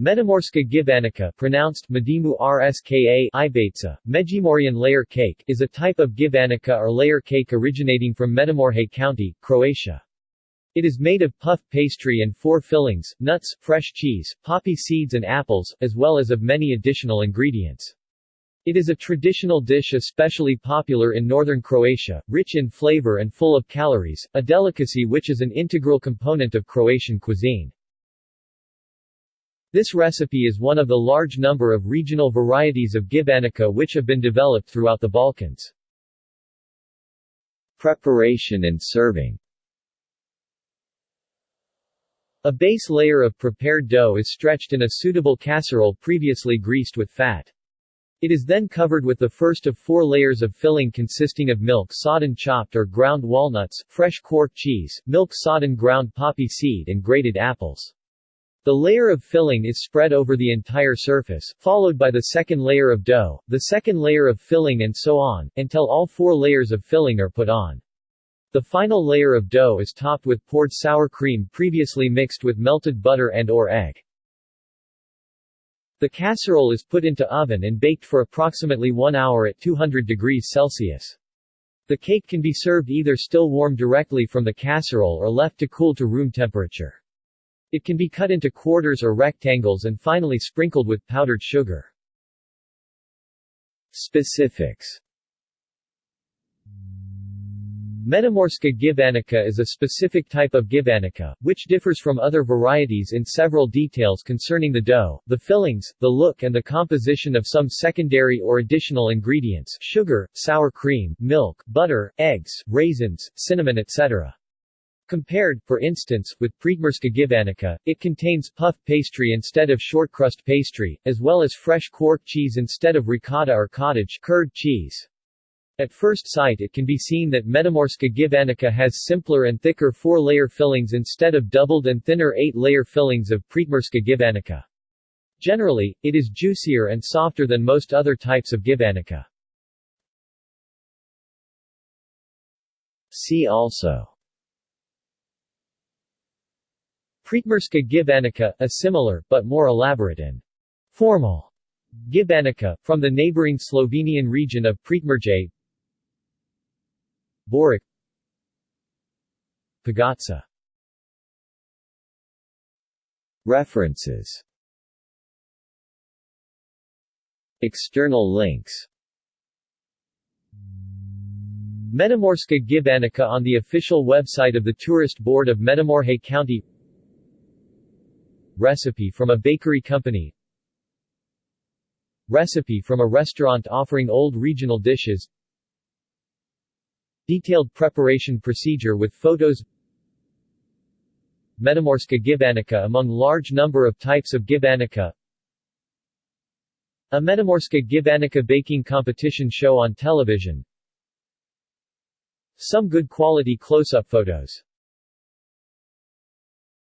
Međimurska gibanica pronounced Medimu Rska Ibaitsa, Međimurjan layer cake is a type of gibanica or layer cake originating from Međimurje County, Croatia. It is made of puff pastry and four fillings, nuts, fresh cheese, poppy seeds and apples, as well as of many additional ingredients. It is a traditional dish especially popular in northern Croatia, rich in flavor and full of calories, a delicacy which is an integral component of Croatian cuisine. This recipe is one of the large number of regional varieties of gibanica which have been developed throughout the Balkans. Preparation and serving A base layer of prepared dough is stretched in a suitable casserole previously greased with fat. It is then covered with the first of four layers of filling consisting of milk sodden chopped or ground walnuts, fresh quark cheese, milk sodden ground poppy seed and grated apples. The layer of filling is spread over the entire surface, followed by the second layer of dough, the second layer of filling and so on, until all four layers of filling are put on. The final layer of dough is topped with poured sour cream previously mixed with melted butter and or egg. The casserole is put into oven and baked for approximately one hour at 200 degrees Celsius. The cake can be served either still warm directly from the casserole or left to cool to room temperature. It can be cut into quarters or rectangles and finally sprinkled with powdered sugar. Specifics Međimurska gibanica is a specific type of gibanica, which differs from other varieties in several details concerning the dough, the fillings, the look and the composition of some secondary or additional ingredients sugar, sour cream, milk, butter, eggs, raisins, cinnamon etc. Compared, for instance, with Prekmurska gibanica, it contains puff pastry instead of shortcrust pastry, as well as fresh quark cheese instead of ricotta or cottage curd cheese. At first sight it can be seen that Međimurska gibanica has simpler and thicker four-layer fillings instead of doubled and thinner eight-layer fillings of Prekmurska gibanica. Generally, it is juicier and softer than most other types of gibanica. See also Prekmurska gibanica, a similar, but more elaborate and formal gibanica, from the neighboring Slovenian region of Prekmurje Boric Pagotsa References. External links. Međimurska gibanica on the official website of the Tourist Board of Međimurje County Recipe from a bakery company. Recipe from a restaurant offering old regional dishes. Detailed preparation procedure with photos. Međimurska gibanica among large number of types of gibanica. A Međimurska gibanica baking competition show on television. Some good quality close-up photos